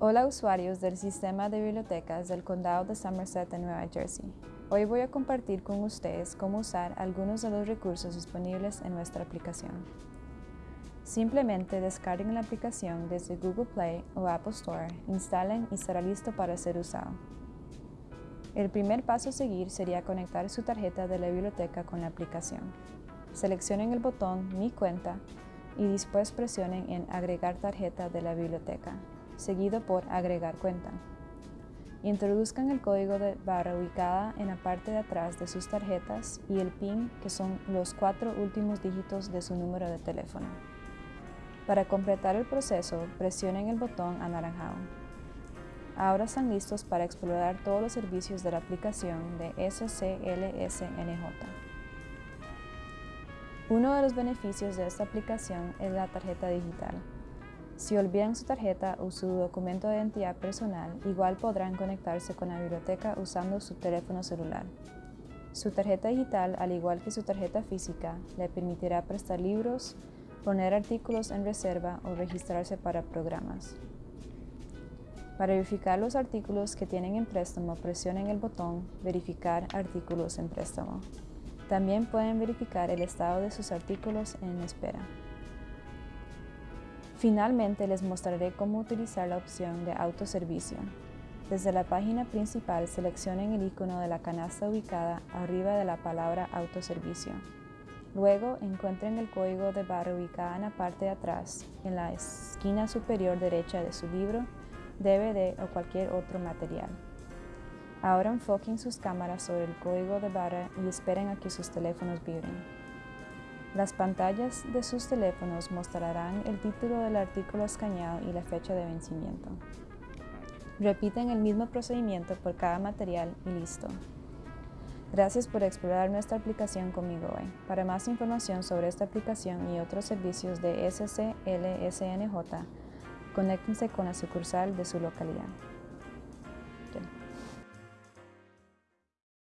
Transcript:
Hola usuarios del sistema de bibliotecas del condado de Somerset en Nueva Jersey. Hoy voy a compartir con ustedes cómo usar algunos de los recursos disponibles en nuestra aplicación. Simplemente descarguen la aplicación desde Google Play o Apple Store, instalen y estará listo para ser usado. El primer paso a seguir sería conectar su tarjeta de la biblioteca con la aplicación. Seleccionen el botón Mi cuenta y después presionen en Agregar tarjeta de la biblioteca seguido por agregar cuenta. Introduzcan el código de barra ubicada en la parte de atrás de sus tarjetas y el PIN, que son los cuatro últimos dígitos de su número de teléfono. Para completar el proceso, presionen el botón anaranjado. Ahora están listos para explorar todos los servicios de la aplicación de SCLSNJ. Uno de los beneficios de esta aplicación es la tarjeta digital, si olvidan su tarjeta o su documento de identidad personal, igual podrán conectarse con la biblioteca usando su teléfono celular. Su tarjeta digital, al igual que su tarjeta física, le permitirá prestar libros, poner artículos en reserva o registrarse para programas. Para verificar los artículos que tienen en préstamo, presionen el botón Verificar artículos en préstamo. También pueden verificar el estado de sus artículos en espera. Finalmente les mostraré cómo utilizar la opción de autoservicio. Desde la página principal seleccionen el icono de la canasta ubicada arriba de la palabra autoservicio. Luego encuentren el código de barra ubicada en la parte de atrás, en la esquina superior derecha de su libro, DVD o cualquier otro material. Ahora enfoquen sus cámaras sobre el código de barra y esperen a que sus teléfonos vibren. Las pantallas de sus teléfonos mostrarán el título del artículo escaneado y la fecha de vencimiento. Repiten el mismo procedimiento por cada material y listo. Gracias por explorar nuestra aplicación conmigo hoy. Para más información sobre esta aplicación y otros servicios de SCLSNJ, conéctense con la sucursal de su localidad.